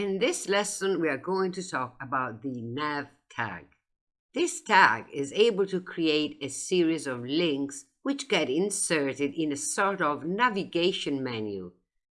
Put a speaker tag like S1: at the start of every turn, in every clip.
S1: this lesson, we are going to talk about the nav tag. This tag is able to create a series of links which get inserted in a sort of navigation menu.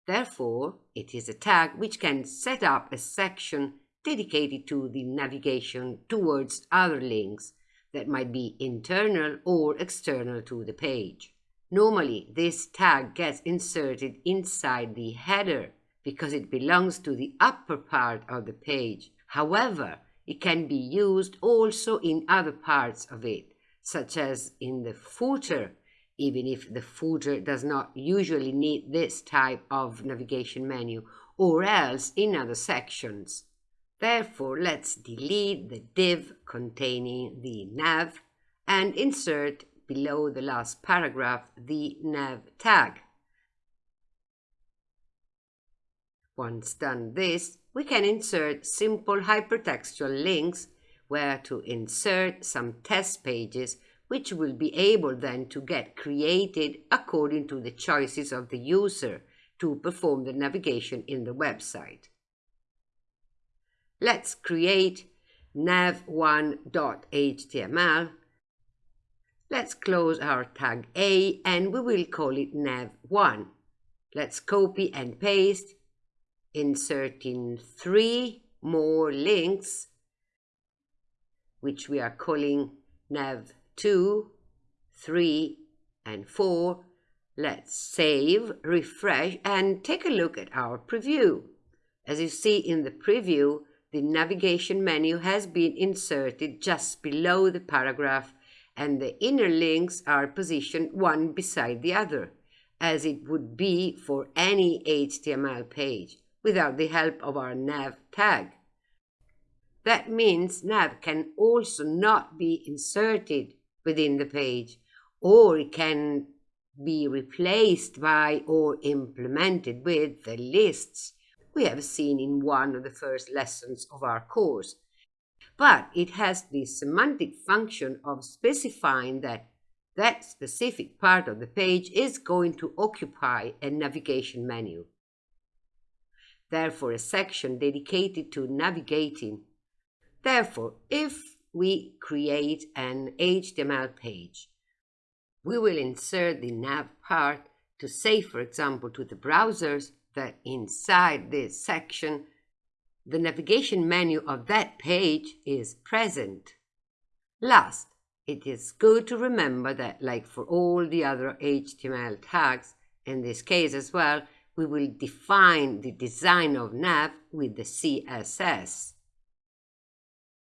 S1: Therefore, it is a tag which can set up a section dedicated to the navigation towards other links that might be internal or external to the page. Normally, this tag gets inserted inside the header because it belongs to the upper part of the page. However, it can be used also in other parts of it, such as in the footer, even if the footer does not usually need this type of navigation menu, or else in other sections. Therefore, let's delete the div containing the nav and insert below the last paragraph the nav tag. Once done this, we can insert simple hypertextual links where to insert some test pages which will be able then to get created according to the choices of the user to perform the navigation in the website. Let's create nav1.html. Let's close our tag A and we will call it nav1. Let's copy and paste inserting three more links, which we are calling nav 2, 3, and 4. Let's save, refresh, and take a look at our preview. As you see in the preview, the navigation menu has been inserted just below the paragraph and the inner links are positioned one beside the other, as it would be for any HTML page without the help of our nav tag. That means nav can also not be inserted within the page, or it can be replaced by or implemented with the lists we have seen in one of the first lessons of our course. But it has the semantic function of specifying that that specific part of the page is going to occupy a navigation menu therefore a section dedicated to navigating. Therefore, if we create an HTML page, we will insert the nav part to say, for example, to the browsers that inside this section, the navigation menu of that page is present. Last, it is good to remember that, like for all the other HTML tags, in this case as well, we will define the design of nav with the CSS.